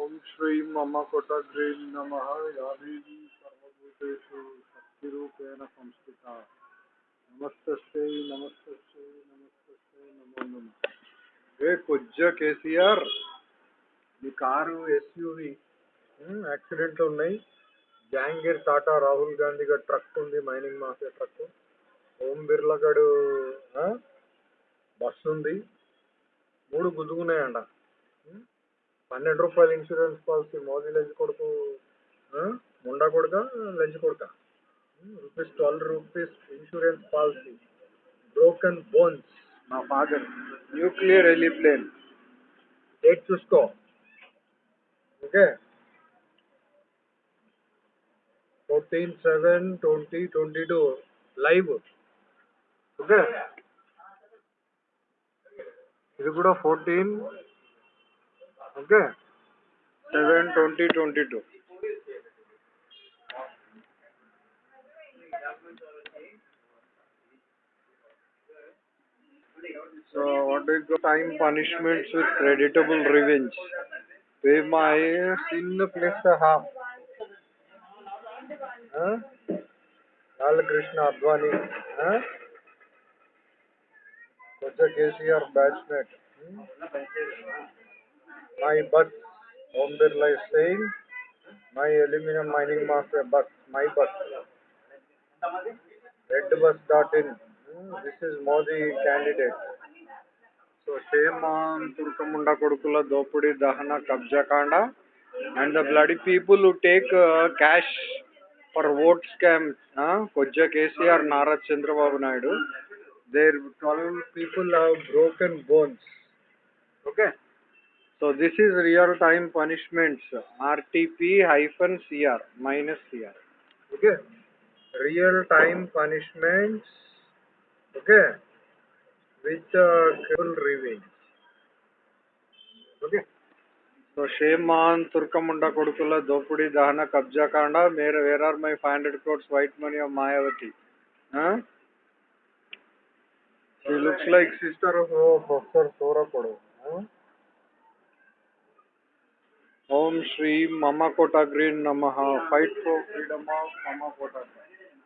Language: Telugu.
ఓం శ్రీ మమ కొటగ్రీం నమ యాదేవి సర్వభూతేషు శక్తిరూపేణ సంస్థిత. నమస్తే నమస్తే నమస్తే నమో నమ. ఏ కొజ్జ కేసీఆర్ మీ కారు ఎస్యూవి యాక్సిడెంట్లు ఉన్నాయి. జాంగీర్ టాటా రాహుల్ గాంధీ గారి ట్రక్ ఉంది mining mafia truck. Om Birla గడు బస్సు ఉంది. మూడు గుద్దుకున్నాయండ పన్నెండు రూపాయలు ఇన్సూరెన్స్ పాలసీ మోదీ లంచ్ కొడుకు? ముండా కొడుక లంచ్ కొడుక? Rupees twelve rupees insurance policy broken bones మా ఫాదర్ న్యూక్లియర్ ఎలిప్లేన్ డేట్ చూసుకో. Okay fourteen seven twenty twenty two live okay ఇది కూడా fourteen okay 7 20 22 so what do time punishments with creditable revenge pay my sin place the harm? Krishna Advani huh? Such a case here. Hmm? My bus. Om Birla is saying, my aluminum mining master bus. My bus. Redbus.in. Hmm? This is Modi candidate. So shame on Turkamunda Kodukula Dopudi Dahana Kabjakanda and the bloody people who take uh, cash for vote scams. Uh, Koja KCR Nara Chandrababu Naidu. Their 12 people have broken bones. Okay. So this is real time punishments. RTP hyphen CR minus CR. Okay. Real time punishments. Okay. With uh, critical revenge. Okay. So shame on Turkamunda Kodukula Dopudi Dahana Kabja Kanda. Where are my 500 crores white money of Mayavati? Huh? She looks like sister of oh, Professor Sora Kodu. Huh? Om Shri ममकोटा green नम। फाइट फॉर फ्रीडम ऑफ़ ममकोटा ग्रीन